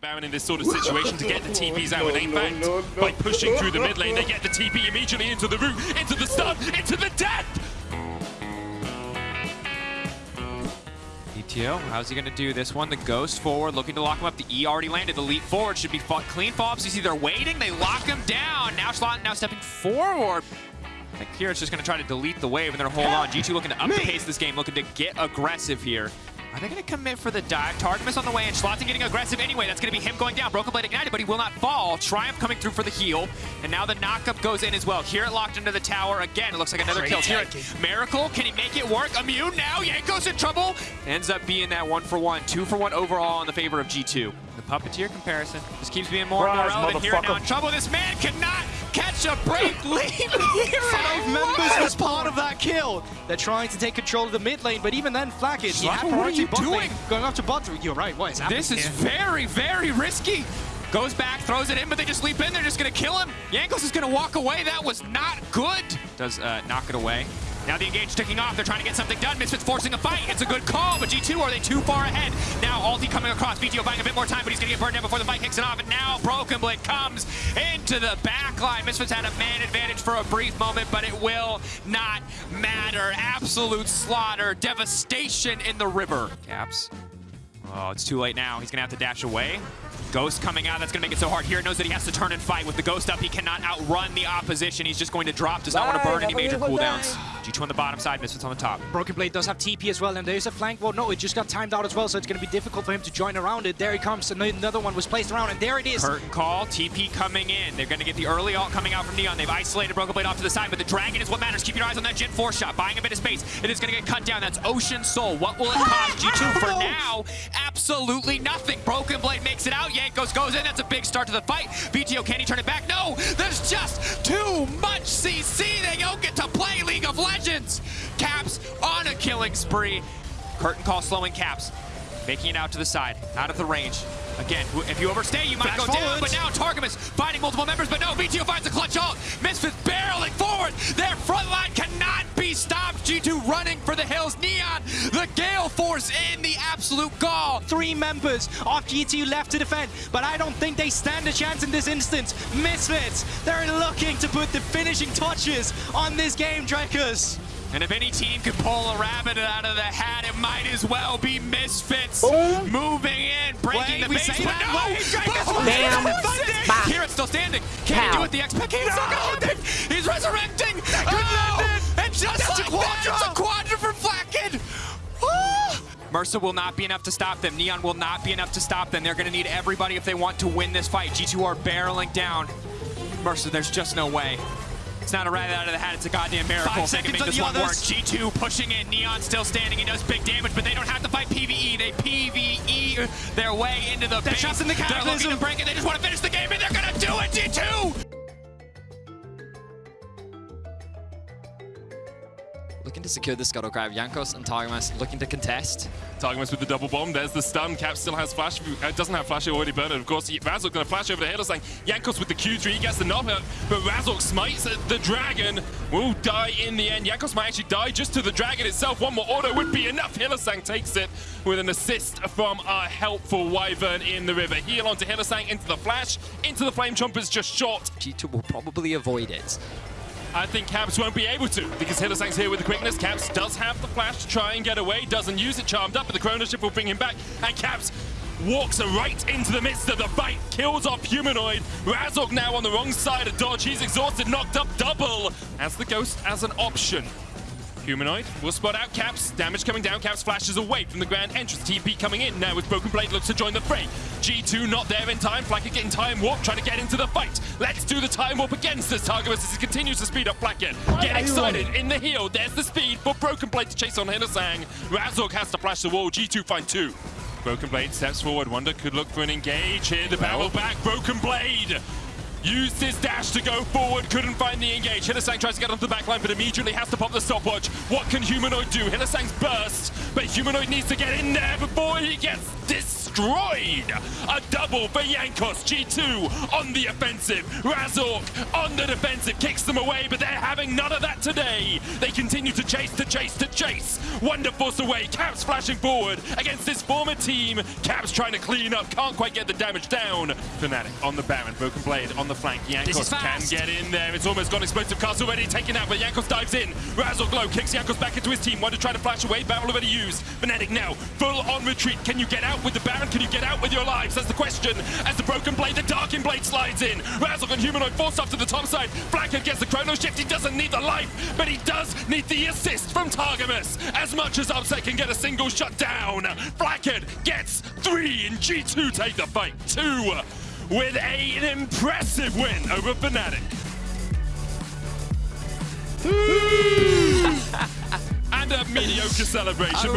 Baron in this sort of situation to get the TPs out. And in fact, by pushing through the mid lane, they get the TP immediately into the root, into the stun, into the death. Vetheo, how's he gonna do this one? The Ghost forward, looking to lock him up. The E already landed. The leap forward should be fought clean falls. You see they're waiting. They lock him down. Now Shlatt now stepping forward. I think here it's just gonna try to delete the wave and then hold on. G2 looking to up the pace this game, looking to get aggressive here. Are they going to commit for the dive? Targamas on the way, and Schlatten getting aggressive anyway. That's going to be him going down. Broken Blade ignited, but he will not fall. Triumph coming through for the heal. And now the knockup goes in as well. Here it locked into the tower again. It looks like another kill. Here Miracle, can he make it work? Immune now. Jankos in trouble. Ends up being that one for one. Two for one overall in the favor of G2. The Puppeteer comparison just keeps being more and more relevant here now in trouble. This man cannot catch a break. Leave here. Five members as part of that kill. They're trying to take control of the mid lane, but even then, he had what are you doing? lane, Going up to bot. You're right. What is happening This is here? very, very risky. Goes back, throws it in, but they just leap in. They're just going to kill him. Jankos is going to walk away. That was not good. Does uh, knock it away. Now the engage ticking off. They're trying to get something done. Misfits forcing a fight. It's a good call, but G2, are they too far ahead? Now Alti coming across. Vetheo buying a bit more time, but he's going to get burned down before the fight kicks it off. And now Broken Blade comes into the back line. Misfits had a man advantage for a brief moment, but it will not matter. Absolute slaughter. Devastation in the river. Caps. Oh, it's too late now. He's going to have to dash away. Ghost coming out. That's going to make it so hard. Here knows that he has to turn and fight. With the Ghost up, he cannot outrun the opposition. He's just going to drop. Does not want to burn any major cooldowns. G2 on the bottom side, Misfits on the top. Broken Blade does have TP as well, and there's a flank. Well, no, it just got timed out as well, so it's going to be difficult for him to join around it. There he comes. and Another one was placed around, and there it is. Curtain call, TP coming in. They're going to get the early ult coming out from Neon. They've isolated Broken Blade off to the side, but the Dragon is what matters. Keep your eyes on that Gen 4 shot, buying a bit of space. It is going to get cut down. That's Ocean Soul. What will it oh cost G2 for now? Absolutely nothing. Broken Blade makes it out. Jankos goes in. That's a big start to the fight. Vetheo, can he turn it back? No! There's just too much CC. Killing spree. Curtain call slowing Caps. Making it out to the side, out of the range. Again, if you overstay, you might Flash go down, but now Targamas fighting multiple members, but no, Vetheo finds a clutch ult. Misfits barreling forward. Their front line cannot be stopped. G2 running for the hills. Neon, the Gale Force in the absolute gall. Three members of G2 left to defend, but I don't think they stand a chance in this instance. Misfits, they're looking to put the finishing touches on this game, Drekers. And if any team can pull a rabbit out of the hat, it might as well be Misfits. Moving in, breaking Wait, the we base, but that? no! Wait, Drake, Boom! Bam. Bam. Here it's still standing. Can he do it? The X-Pac is still No. going. He's resurrecting! Oh! And just That's a like that, it's a quadra. quadra for Flakked! Ah! Mersa will not be enough to stop them. Neon will not be enough to stop them. They're going to need everybody if they want to win this fight. G2 are barreling down. Mersa, there's just no way. It's not a rabbit out of the hat, it's a goddamn miracle. Five if they can seconds make this the one work. others. G2 pushing in, Neon still standing. He does big damage, but they don't have to fight PvE. They PvE their way into the They're base. trapped in the They're looking to break it. They just want to finish the game, and they're going to do it, G2! Secure the scuttle grab. Jankos and Targamas looking to contest. Targamas with the double bomb. There's the stun. Cap still has flash. Uh, doesn't have flash. Already burned it. Of course, Razork going to flash over the Hylissang. Jankos with the Q3 he gets the knock out, but Razork smites the dragon. Will die in the end. Jankos might actually die just to the dragon itself. One more auto would be enough. Hylissang takes it with an assist from our helpful Wyvern in the river. Heal onto Hylissang into the flash. Into the Flame Chompers just short. G2 will probably avoid it. I think Caps won't be able to because Hylissang's here with the quickness. Caps does have the flash to try and get away, doesn't use it, charmed up, but the Chrono Shift will bring him back. And Caps walks right into the midst of the fight, kills off Humanoid. Razork now on the wrong side of dodge. He's exhausted, knocked up double. As the Ghost as an option. Humanoid will spot out Caps. Damage coming down. Caps flashes away from the grand entrance. TP coming in now with Broken Blade looks to join the fray. G2 not there in time. Flakked getting time warp, trying to get into the fight. Let's do the time warp against this Targamas as he continues to speed up Flakked. Get excited in the heel. There's the speed for Broken Blade to chase on Hylissang. Razork has to flash the wall. G2 find two. Broken Blade steps forward. Wunder could look for an engage here. The barrel back. Broken Blade Used his dash to go forward, couldn't find the engage. Hylissang tries to get onto the backline, but immediately has to pop the stopwatch. What can Humanoid do? Hylissang's burst, but Humanoid needs to get in there before he gets destroyed. A double for Jankos. G2 on the offensive. Razork on the defensive, kicks them away, but they're having none of that today. They continue to chase, to chase, to chase. Wonderforce away. Caps flashing forward against this former team. Caps trying to clean up, can't quite get the damage down. Fnatic on the Baron, Broken Blade on the flank. Jankos can get in there. It's almost gone. Explosive cast already taken out, but Jankos dives in. Razork Glow kicks Jankos back into his team. One to try to flash away. Barrel already used. Fnatic now full on retreat. Can you get out with the Baron? Can you get out with your lives? That's the question. As the Broken Blade, the Darkin Blade slides in. Razzle and Humanoid forced off to the top side. Flanker gets the Chrono Shift. He doesn't need the life, but he does need the assist from Targamas. As much as Upset can get a single shut down. Flakked gets three, and G2 take the fight. Two with a, an impressive win over Fnatic. and a mediocre celebration,